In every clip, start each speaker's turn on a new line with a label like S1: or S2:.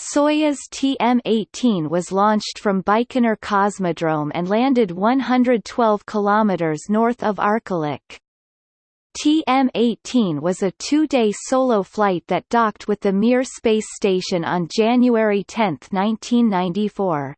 S1: Soyuz TM-18 was launched from Baikonur Cosmodrome and landed 112 kilometers north of Arkalyk. TM-18 was a two-day solo flight that docked with the Mir space station on January 10, 1994.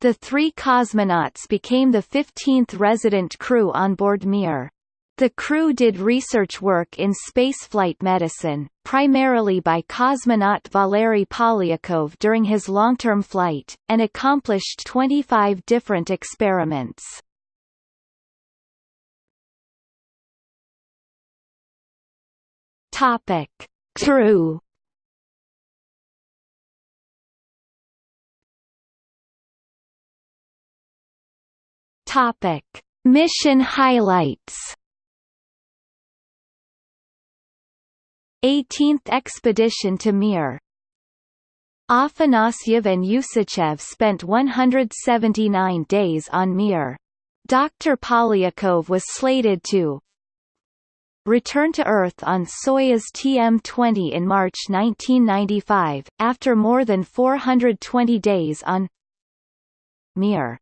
S1: The three cosmonauts became the 15th resident crew on board Mir. The crew did research work in spaceflight medicine, primarily by cosmonaut Valery Polyakov during his long-term flight, and accomplished 25 different experiments. Topic. Crew Topic: Mission highlights. 18th expedition to Mir. Afanasyev and Usachev spent 179 days on Mir. Dr. Polyakov was slated to return to Earth on Soyuz TM-20 in March 1995, after more than 420 days on Mir.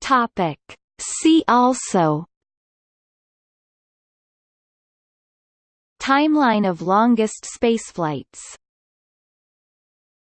S1: Topic. See also Timeline of longest spaceflights